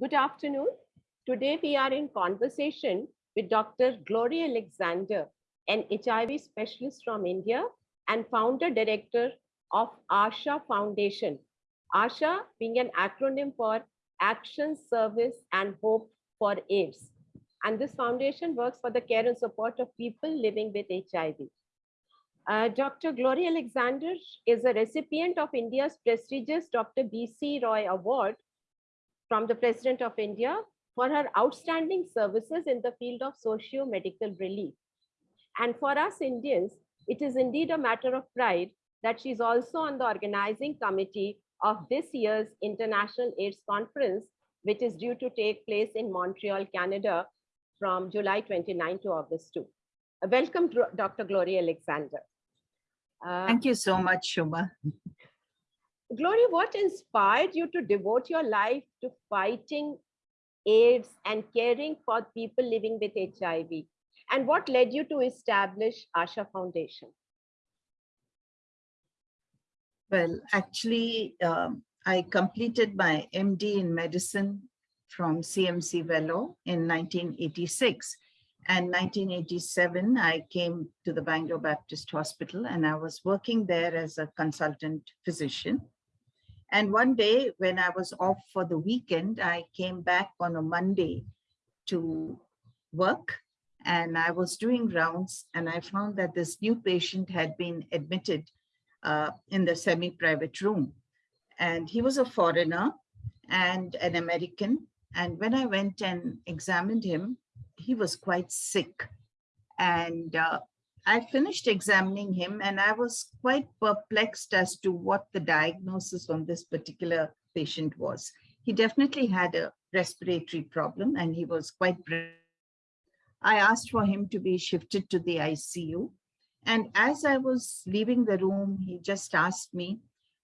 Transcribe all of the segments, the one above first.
Good afternoon. Today we are in conversation with Dr. Gloria Alexander, an HIV specialist from India and founder director of ASHA Foundation. ASHA being an acronym for Action, Service and Hope for AIDS. And this foundation works for the care and support of people living with HIV. Uh, Dr. Gloria Alexander is a recipient of India's prestigious Dr. B.C. Roy Award from the President of India for her outstanding services in the field of socio-medical relief. And for us Indians, it is indeed a matter of pride that she's also on the organizing committee of this year's International AIDS Conference, which is due to take place in Montreal, Canada from July 29 to August 2. Uh, welcome, Dr. Gloria Alexander. Uh, Thank you so much, Shobha. Gloria, what inspired you to devote your life to fighting AIDS and caring for people living with HIV? And what led you to establish Asha Foundation? Well, actually, um, I completed my MD in medicine from CMC Vellore in 1986. And 1987, I came to the Bangalore Baptist Hospital and I was working there as a consultant physician. And one day when I was off for the weekend, I came back on a Monday to work and I was doing rounds and I found that this new patient had been admitted uh, in the semi-private room. And he was a foreigner and an American. And when I went and examined him, he was quite sick. And uh, I finished examining him and I was quite perplexed as to what the diagnosis on this particular patient was. He definitely had a respiratory problem and he was quite I asked for him to be shifted to the ICU. And as I was leaving the room, he just asked me,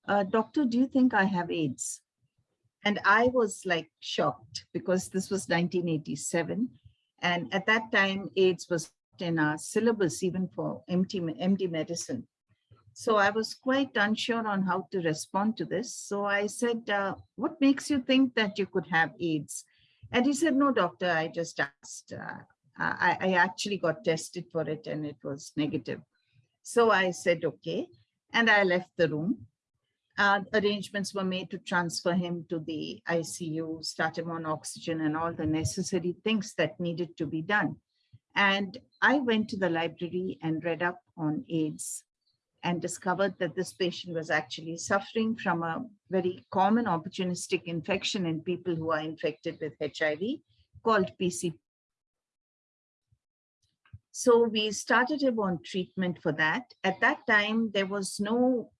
uh, doctor, do you think I have AIDS? And I was like shocked because this was 1987. And at that time, AIDS was in our syllabus, even for MD, MD medicine. So I was quite unsure on how to respond to this. So I said, uh, what makes you think that you could have AIDS? And he said, no, doctor, I just asked. Uh, I, I actually got tested for it and it was negative. So I said, okay. And I left the room. Uh, arrangements were made to transfer him to the ICU, start him on oxygen and all the necessary things that needed to be done. And I went to the library and read up on AIDS and discovered that this patient was actually suffering from a very common opportunistic infection in people who are infected with HIV called PCP. So we started him on treatment for that. At that time, there was no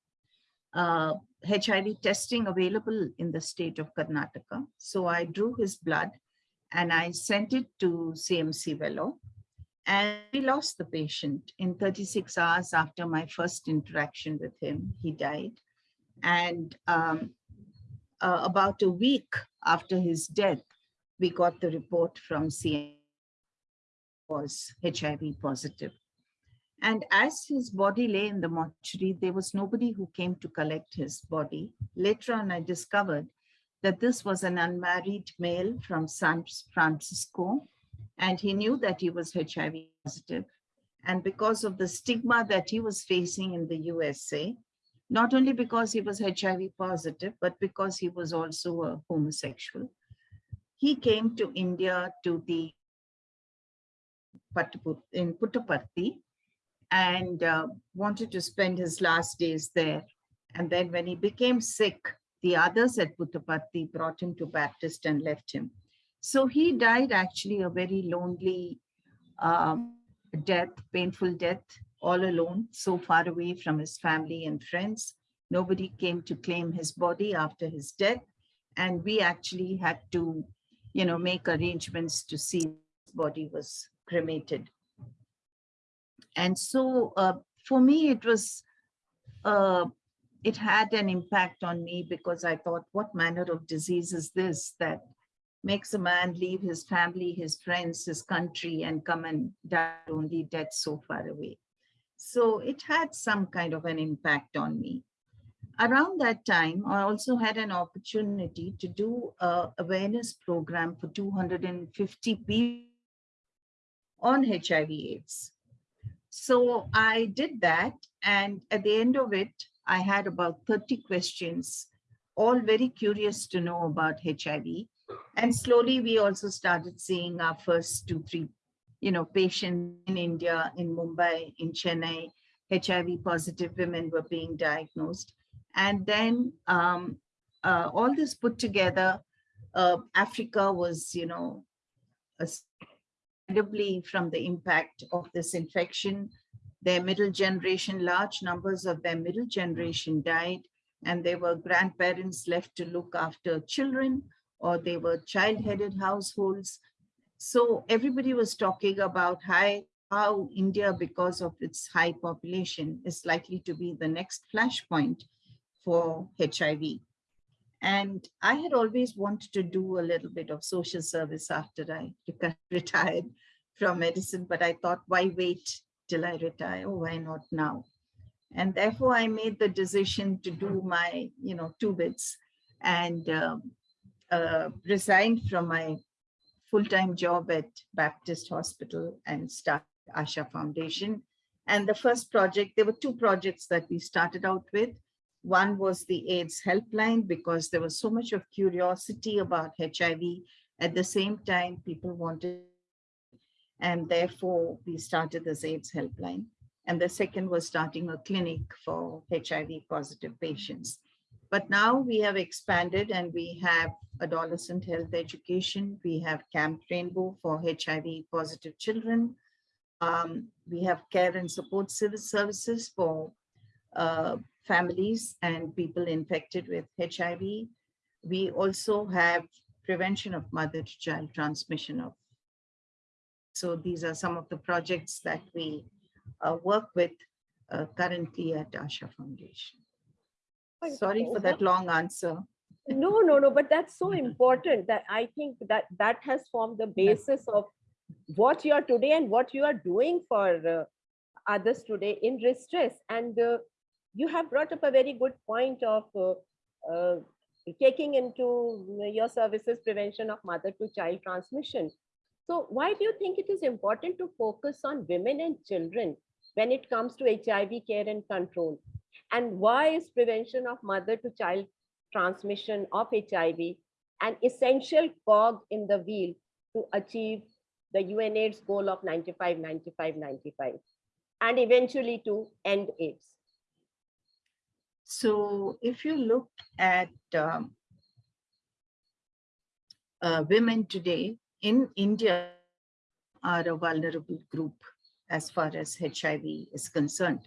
uh, HIV testing available in the state of Karnataka. So I drew his blood and I sent it to CMC Vellore and we lost the patient in 36 hours after my first interaction with him. He died. And um, uh, about a week after his death, we got the report from CM was HIV positive. And as his body lay in the mortuary, there was nobody who came to collect his body. Later on, I discovered that this was an unmarried male from San Francisco and he knew that he was HIV positive. And because of the stigma that he was facing in the USA, not only because he was HIV positive, but because he was also a homosexual, he came to India to the in Puttaparthi and uh, wanted to spend his last days there. And then when he became sick, the others at Puttaparthi brought him to Baptist and left him. So he died actually a very lonely um, death, painful death, all alone, so far away from his family and friends. Nobody came to claim his body after his death. And we actually had to, you know, make arrangements to see his body was cremated. And so uh, for me, it was, uh, it had an impact on me because I thought, what manner of disease is this that makes a man leave his family, his friends, his country, and come and die only dead so far away. So it had some kind of an impact on me. around that time, I also had an opportunity to do a awareness program for 250 people on HIV AIDS. So I did that. And at the end of it, I had about 30 questions, all very curious to know about HIV. And slowly we also started seeing our first two, three, you know, patients in India, in Mumbai, in Chennai, HIV positive women were being diagnosed. And then um, uh, all this put together, uh, Africa was, you know, incredibly from the impact of this infection. Their middle generation, large numbers of their middle generation died, and they were grandparents left to look after children, or they were child-headed households. So everybody was talking about how, how India, because of its high population, is likely to be the next flashpoint for HIV. And I had always wanted to do a little bit of social service after I retired from medicine, but I thought, why wait till I retire? Oh, why not now? And therefore I made the decision to do my, you know, two bits and um, uh, resigned from my full-time job at Baptist Hospital and start Asha Foundation. And the first project, there were two projects that we started out with. One was the AIDS helpline because there was so much of curiosity about HIV. At the same time, people wanted, and therefore we started this AIDS helpline. And the second was starting a clinic for HIV positive patients. But now we have expanded and we have adolescent health education. We have Camp Rainbow for HIV positive children. Um, we have care and support civil services for uh, families and people infected with HIV. We also have prevention of mother to child transmission of. So these are some of the projects that we uh, work with uh, currently at Asha Foundation. Sorry for that long answer. No, no, no, but that's so important that I think that that has formed the basis of what you are today and what you are doing for uh, others today in distress. And uh, you have brought up a very good point of uh, uh, taking into your services prevention of mother to child transmission. So why do you think it is important to focus on women and children when it comes to HIV care and control? And why is prevention of mother to child transmission of HIV an essential cog in the wheel to achieve the UNAIDS goal of 95, 95, 95, and eventually to end AIDS? So if you look at um, uh, women today in India are a vulnerable group as far as HIV is concerned.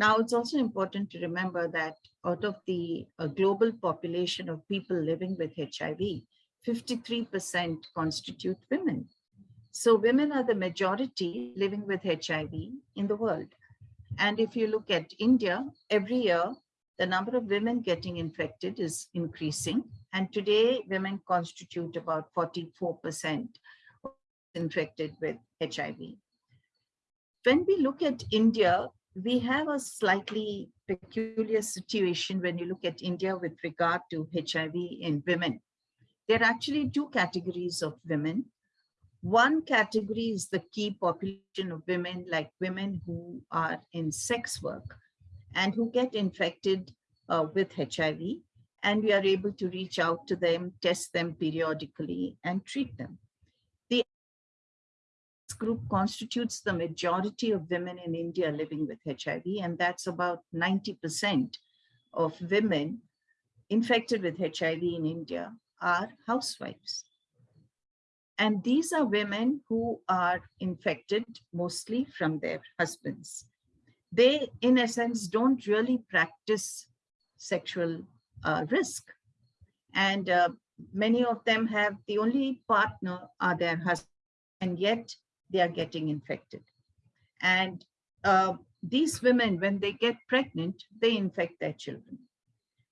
Now, it's also important to remember that out of the uh, global population of people living with HIV, 53% constitute women. So women are the majority living with HIV in the world. And if you look at India, every year, the number of women getting infected is increasing. And today, women constitute about 44% infected with HIV. When we look at India, we have a slightly peculiar situation when you look at India with regard to HIV in women. There are actually two categories of women. One category is the key population of women, like women who are in sex work and who get infected uh, with HIV. And we are able to reach out to them, test them periodically and treat them. Group constitutes the majority of women in India living with HIV, and that's about 90% of women infected with HIV in India are housewives. And these are women who are infected mostly from their husbands they, in a sense, don't really practice sexual uh, risk. And uh, many of them have the only partner are their husband, and yet they are getting infected. And uh, these women, when they get pregnant, they infect their children.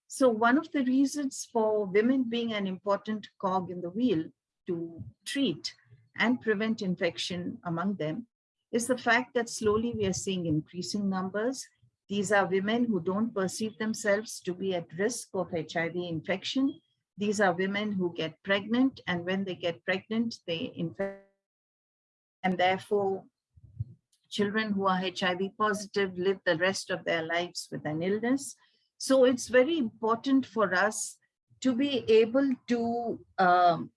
So one of the reasons for women being an important cog in the wheel to treat and prevent infection among them is the fact that slowly we are seeing increasing numbers These are women who don't perceive themselves to be at risk of HIV infection. These are women who get pregnant and when they get pregnant, they infect and therefore children who are HIV positive live the rest of their lives with an illness. So it's very important for us to be able to um,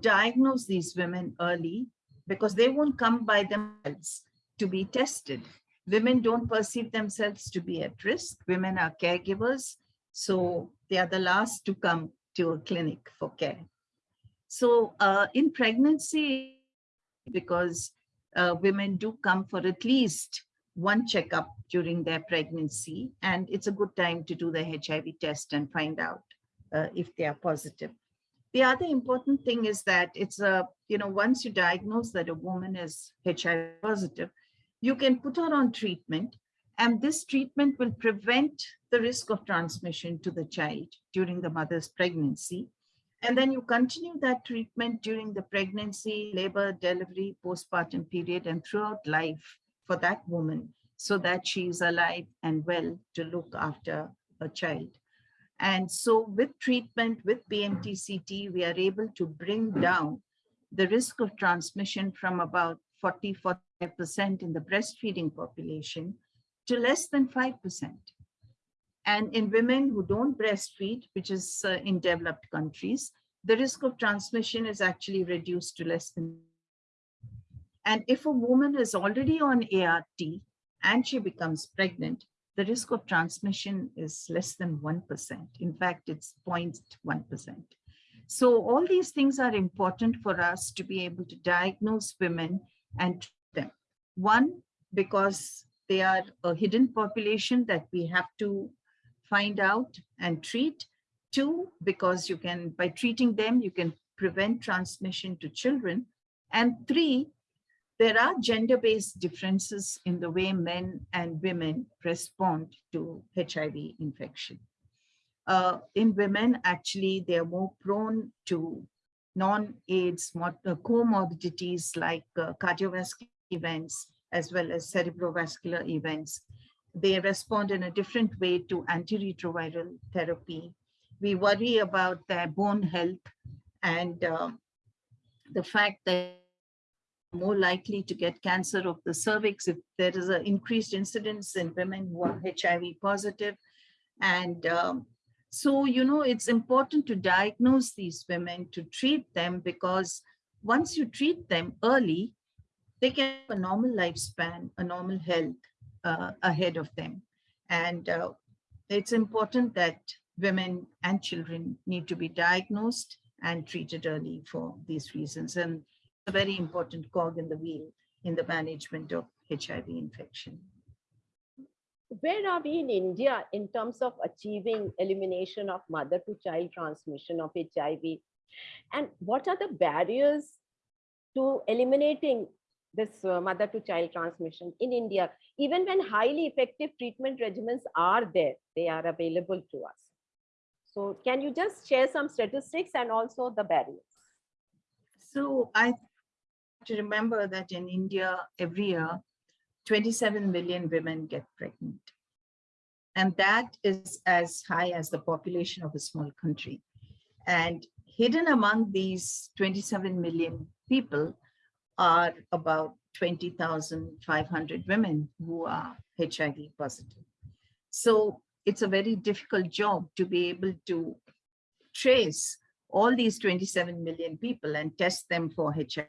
diagnose these women early because they won't come by themselves to be tested. Women don't perceive themselves to be at risk. Women are caregivers, so they are the last to come to a clinic for care. So uh, in pregnancy, because uh, women do come for at least one checkup during their pregnancy, and it's a good time to do the HIV test and find out uh, if they are positive. The other important thing is that it's a, you know, once you diagnose that a woman is HIV positive, you can put her on treatment and this treatment will prevent the risk of transmission to the child during the mother's pregnancy. And then you continue that treatment during the pregnancy, labor, delivery, postpartum period, and throughout life for that woman so that she is alive and well to look after her child. And so with treatment, with PMTCT, we are able to bring down the risk of transmission from about 40, 45% in the breastfeeding population to less than 5%. And in women who don't breastfeed, which is uh, in developed countries, the risk of transmission is actually reduced to less than. And if a woman is already on ART and she becomes pregnant, the risk of transmission is less than 1%. In fact, it's 0.1%. So all these things are important for us to be able to diagnose women and treat them. One, because they are a hidden population that we have to find out and treat. Two, because you can, by treating them, you can prevent transmission to children. And three, there are gender-based differences in the way men and women respond to HIV infection. Uh, in women, actually, they are more prone to non-AIDS uh, comorbidities like uh, cardiovascular events, as well as cerebrovascular events. They respond in a different way to antiretroviral therapy. We worry about their bone health and uh, the fact that more likely to get cancer of the cervix if there is an increased incidence in women who are HIV positive. And um, so, you know, it's important to diagnose these women, to treat them, because once you treat them early, they can have a normal lifespan, a normal health uh, ahead of them. And uh, it's important that women and children need to be diagnosed and treated early for these reasons. And a very important cog in the wheel in the management of HIV infection. Where are we in India in terms of achieving elimination of mother to child transmission of HIV? And what are the barriers to eliminating this uh, mother to child transmission in India? Even when highly effective treatment regimens are there, they are available to us. So can you just share some statistics and also the barriers? So I have to remember that in India, every year, 27 million women get pregnant. And that is as high as the population of a small country. And hidden among these 27 million people are about 20,500 women who are HIV positive. So it's a very difficult job to be able to trace all these 27 million people and test them for HIV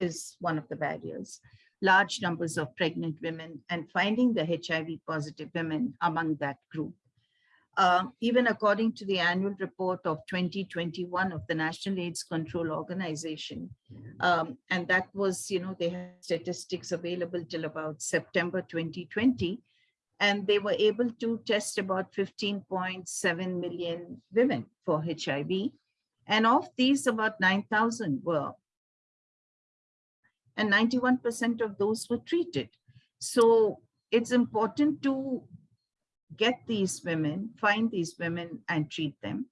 is one of the barriers. Large numbers of pregnant women and finding the HIV positive women among that group. Uh, even according to the annual report of 2021 of the National AIDS Control Organization, um, and that was, you know, they had statistics available till about September 2020, and they were able to test about 15.7 million women for HIV. And of these, about 9,000 were and 91% of those were treated. So it's important to get these women, find these women and treat them.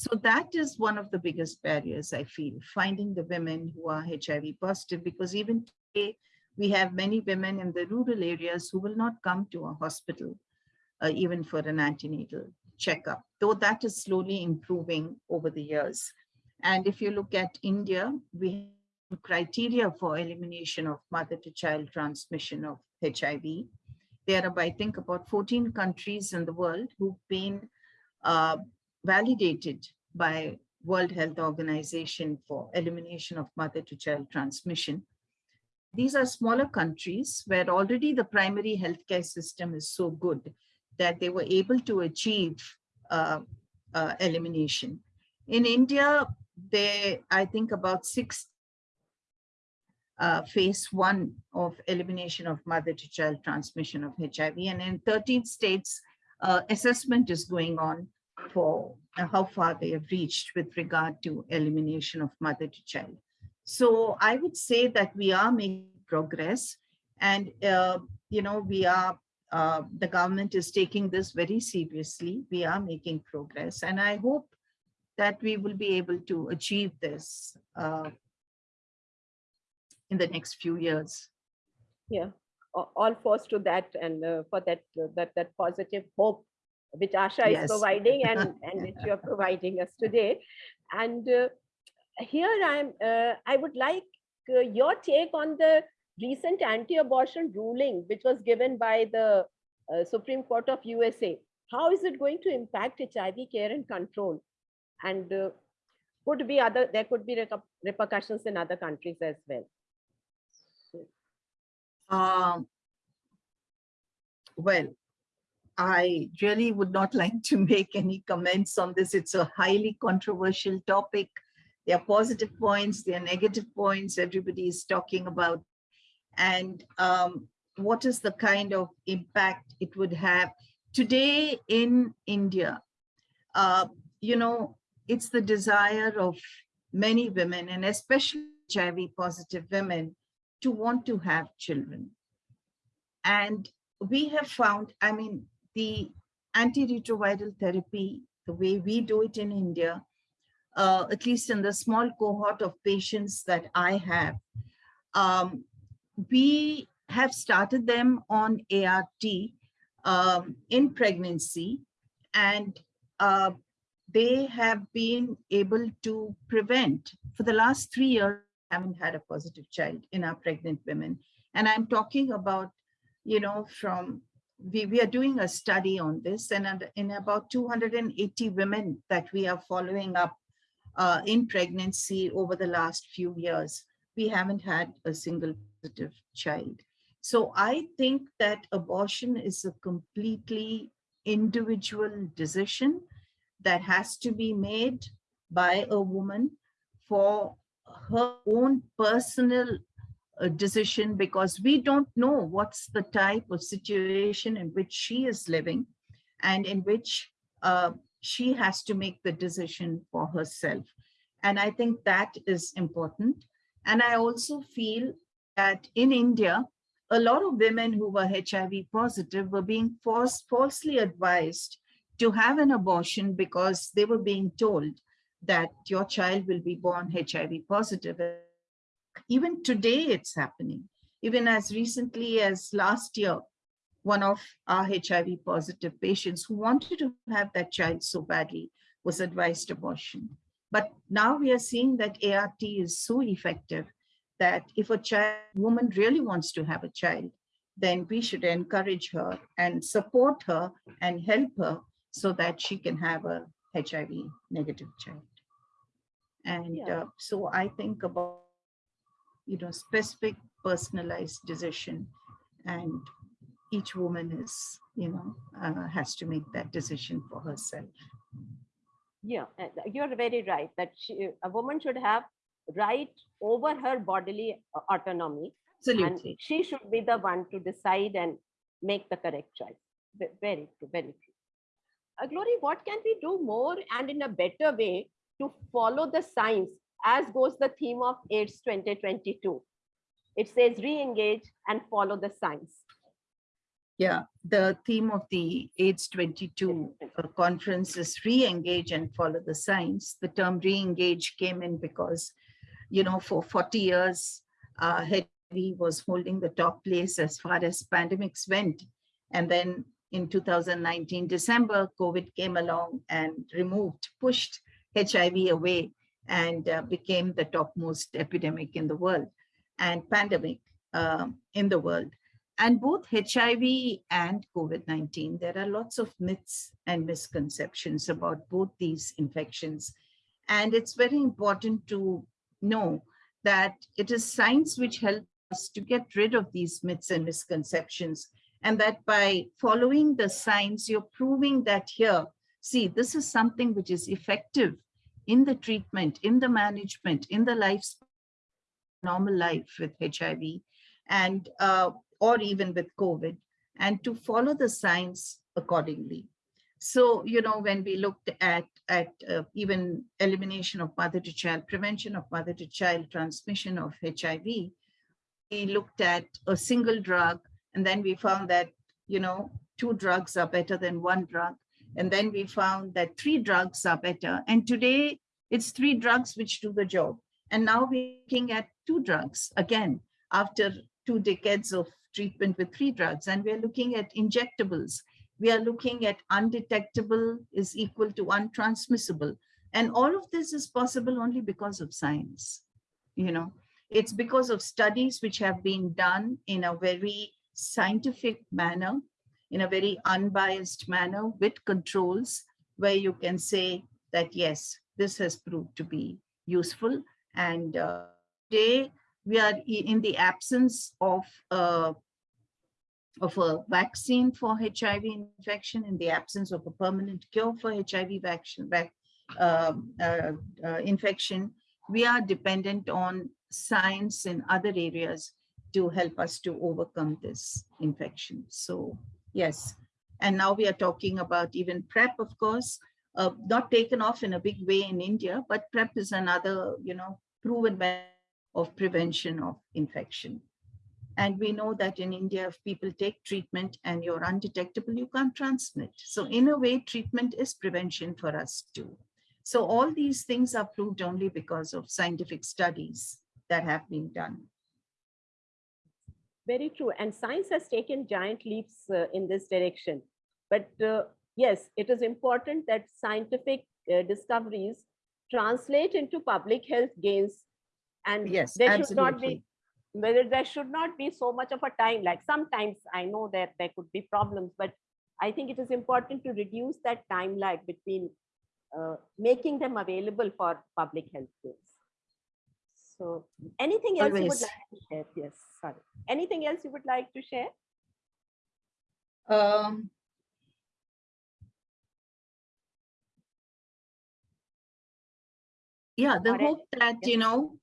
So that is one of the biggest barriers, I feel, finding the women who are HIV positive, because even today we have many women in the rural areas who will not come to a hospital, uh, even for an antenatal checkup, though that is slowly improving over the years. And if you look at India, we have criteria for elimination of mother to child transmission of HIV. There are, I think, about 14 countries in the world who've been uh, validated by World Health Organization for elimination of mother to child transmission. These are smaller countries where already the primary healthcare system is so good that they were able to achieve uh, uh, elimination. In India, they, I think about six uh, phase one of elimination of mother to child transmission of HIV. And in 13 states, uh, assessment is going on for how far they have reached with regard to elimination of mother to child. So I would say that we are making progress and, uh, you know, we are, uh, the government is taking this very seriously. We are making progress and I hope that we will be able to achieve this uh, in the next few years. Yeah, all force to that and uh, for that, uh, that, that positive hope which Asha is providing and, and which you're providing us today. And uh, here I'm, uh, I would like uh, your take on the recent anti-abortion ruling, which was given by the uh, Supreme Court of USA. How is it going to impact HIV care and control? And uh, could be other, there could be repercussions in other countries as well. Um, well, I really would not like to make any comments on this. It's a highly controversial topic. There are positive points, there are negative points, everybody is talking about. And um, what is the kind of impact it would have today in India? Uh, you know, it's the desire of many women and especially HIV positive women to want to have children. And we have found, I mean, the antiretroviral therapy, the way we do it in India, uh, at least in the small cohort of patients that I have, um, we have started them on ART um, in pregnancy and uh, they have been able to prevent for the last three years haven't had a positive child in our pregnant women. And I'm talking about, you know, from, we, we are doing a study on this and in about 280 women that we are following up uh, in pregnancy over the last few years, we haven't had a single positive child. So I think that abortion is a completely individual decision that has to be made by a woman for her own personal decision because we don't know what's the type of situation in which she is living and in which uh, she has to make the decision for herself. And I think that is important. And I also feel that in India, a lot of women who were HIV positive were being forced, falsely advised to have an abortion because they were being told that your child will be born HIV positive. Even today, it's happening. Even as recently as last year, one of our HIV positive patients who wanted to have that child so badly was advised abortion. But now we are seeing that ART is so effective that if a child woman really wants to have a child, then we should encourage her and support her and help her so that she can have a HIV negative child. And Yeah. uh, so I think about, you know, specific personalized decision and each woman is, you know, uh, has to make that decision for herself. Yeah, you're very right that she, a woman should have right over her bodily uh, autonomy and Absolutely. she should be the one to decide and make the correct choice. Very true, very true. Uh, Glory, what can we do more and in a better way to follow the science as goes the theme of AIDS 2022? It says re-engage and follow the science. Yeah, the theme of the AIDS 22 uh, conference is re-engage and follow the science. The term re-engage came in because, you know, for 40 years, uh, was holding the top place as far as pandemics went. And then in 2019, December, COVID came along and removed, pushed HIV away and uh, became the topmost epidemic in the world and pandemic um, in the world. And both HIV and COVID-19, there are lots of myths and misconceptions about both these infections. And it's very important to know that it is science which helps us to get rid of these myths and misconceptions. And that by following the science, you're proving that here, see, this is something which is effective in the treatment, in the management, in the life, normal life with HIV and uh, or even with COVID, and to follow the science accordingly. So, you know, when we looked at, at uh, even elimination of mother to child, prevention of mother to child transmission of HIV, we looked at a single drug, and then we found that, you know, two drugs are better than one drug. And then we found that three drugs are better. And today it's three drugs which do the job. And now we're looking at two drugs again, after two decades of treatment with three drugs. And we're looking at injectables. We are looking at undetectable is equal to untransmissible. And all of this is possible only because of science. You know, it's because of studies which have been done in a very scientific manner in a very unbiased manner with controls where you can say that, yes, this has proved to be useful. And uh, today we are in the absence of, uh, of a vaccine for HIV infection, in the absence of a permanent cure for HIV vaccine, um, uh, uh, infection, we are dependent on science in other areas to help us to overcome this infection. So Yes. And now we are talking about even PrEP, of course, uh, not taken off in a big way in India, but PrEP is another, you know, proven way of prevention of infection. And we know that in India, if people take treatment and you're undetectable, you can't transmit. So in a way, treatment is prevention for us too. So all these things are proved only because of scientific studies that have been done. Very true. And science has taken giant leaps uh, in this direction. But uh, yes, it is important that scientific uh, discoveries translate into public health gains. And yes, there absolutely. should not be whether there should not be so much of a time like sometimes i know that there could be problems but i think it is important to reduce that time lag between uh, making them available for public health gains so anything else Always. you would like to share? Yes, sorry. Anything else you would like to share? Um, yeah, the hope that, you know,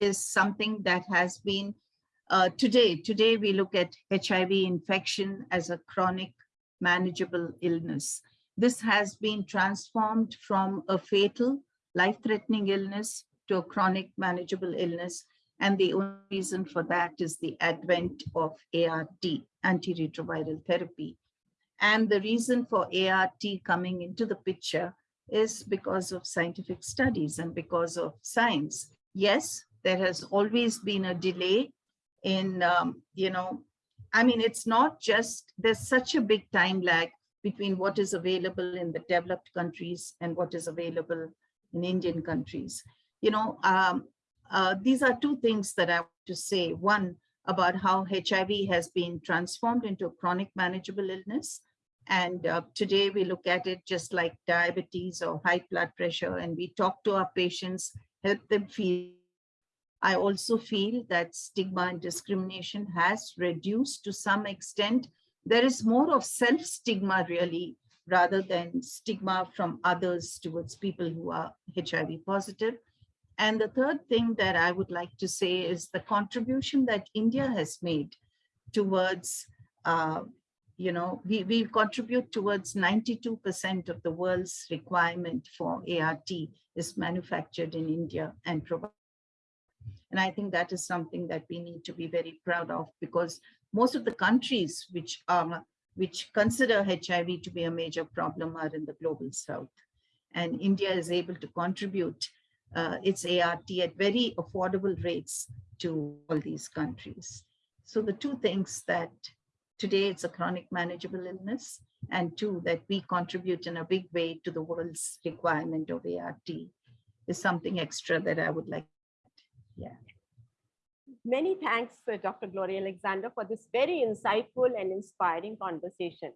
is something that has been uh, today. Today, we look at HIV infection as a chronic manageable illness. This has been transformed from a fatal, life-threatening illness to a chronic manageable illness. And the only reason for that is the advent of ART, antiretroviral therapy. And the reason for ART coming into the picture is because of scientific studies and because of science. Yes, there has always been a delay in, um, you know, I mean, it's not just, there's such a big time lag between what is available in the developed countries and what is available in Indian countries you know, um, uh, these are two things that I want to say. One, about how HIV has been transformed into a chronic manageable illness. And uh, today we look at it just like diabetes or high blood pressure, and we talk to our patients, help them feel. I also feel that stigma and discrimination has reduced to some extent. There is more of self-stigma really, rather than stigma from others towards people who are HIV positive. And the third thing that I would like to say is the contribution that India has made towards, uh, you know, we, we contribute towards 92% of the world's requirement for ART is manufactured in India and provided. And I think that is something that we need to be very proud of because most of the countries which are which consider HIV to be a major problem are in the global south. And India is able to contribute uh, its ART at very affordable rates to all these countries. So the two things that today it's a chronic manageable illness, and two, that we contribute in a big way to the world's requirement of ART is something extra that I would like. Yeah. Many thanks, uh, Dr. Gloria Alexander, for this very insightful and inspiring conversation.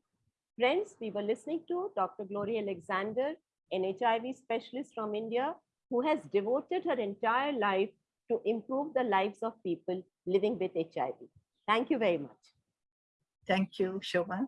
Friends, we were listening to Dr. Gloria Alexander, an HIV specialist from India, who has devoted her entire life to improve the lives of people living with HIV. Thank you very much. Thank you, Shobha.